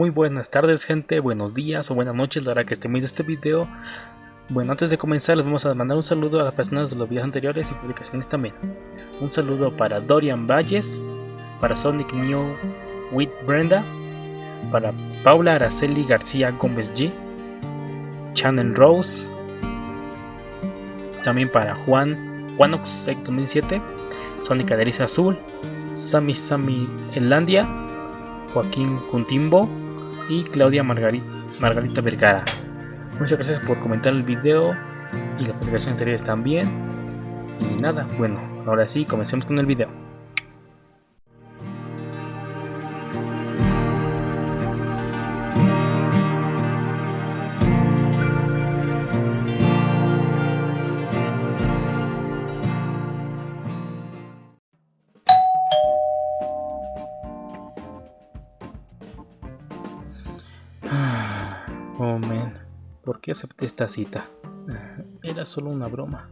Muy buenas tardes gente, buenos días o buenas noches la hora que estén viendo este video. Bueno, antes de comenzar les vamos a mandar un saludo a las personas de los videos anteriores y publicaciones también. Un saludo para Dorian Valles, para Sonic New with Brenda, para Paula Araceli García Gómez G, Channel Rose, también para Juan Juanox 2007, Sonic Aderiza Azul, Sami Sami Elandia, Joaquín Cuntimbo y Claudia Margarita, Margarita Vergara. Muchas gracias por comentar el video y la publicación anteriores también. Y nada, bueno, ahora sí, comencemos con el video. ¿Por qué acepté esta cita? Era solo una broma.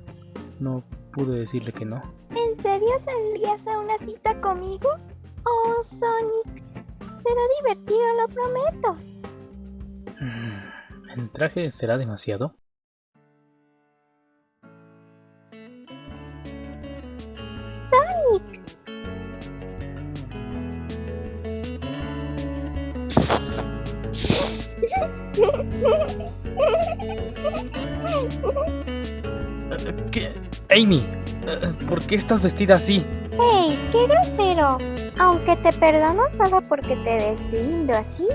No pude decirle que no. ¿En serio saldrías a una cita conmigo? Oh, Sonic. Será divertido, lo prometo. ¿El traje será demasiado? Sonic. ¿Qué? Amy, ¿por qué estás vestida así? ¡Hey! ¡Qué grosero! Aunque te perdono solo porque te ves lindo así.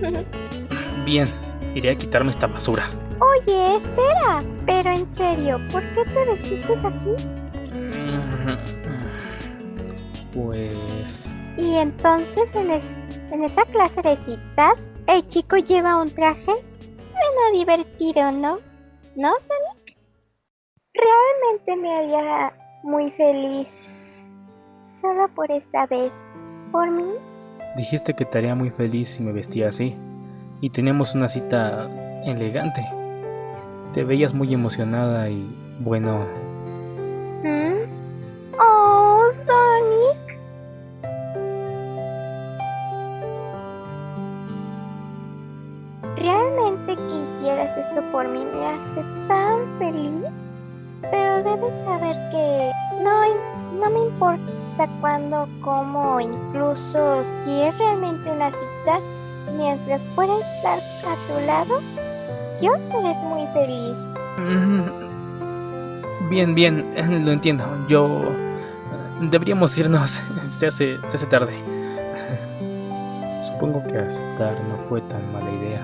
Bien, iré a quitarme esta basura. Oye, espera. Pero en serio, ¿por qué te vestiste así? Pues... Y entonces en, es- en esa clase de citas, el chico lleva un traje. Suena divertido, ¿no? ¿No, Sonic? Realmente me haría muy feliz. Solo por esta vez. ¿Por mí? Dijiste que te haría muy feliz si me vestía así. Y teníamos una cita elegante. Te veías muy emocionada y bueno, Realmente que hicieras esto por mí me hace tan feliz. Pero debes saber que no, no me importa cuándo, cómo, o incluso si es realmente una cita, mientras pueda estar a tu lado, yo seré muy feliz. Bien, bien, lo entiendo. Yo... Deberíamos irnos. Se hace, se hace tarde. Supongo que aceptar no fue tan mala idea.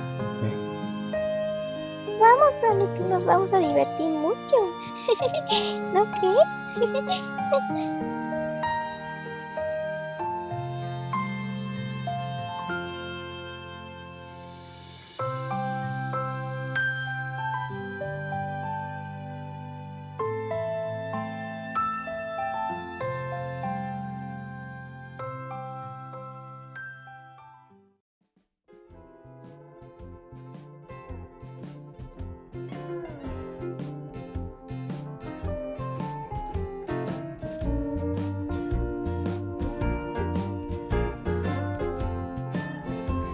Vamos, Sonic, nos vamos a divertir mucho. ¿No crees?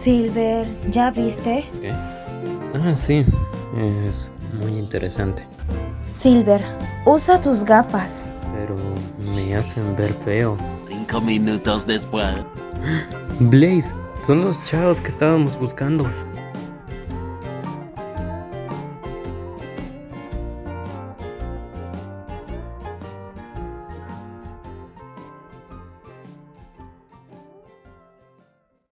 Silver, ¿ya viste? ¿Qué? Ah, sí. Es muy interesante. Silver, usa tus gafas. Pero me hacen ver feo. Cinco minutos después. Blaze, son los chavos que estábamos buscando.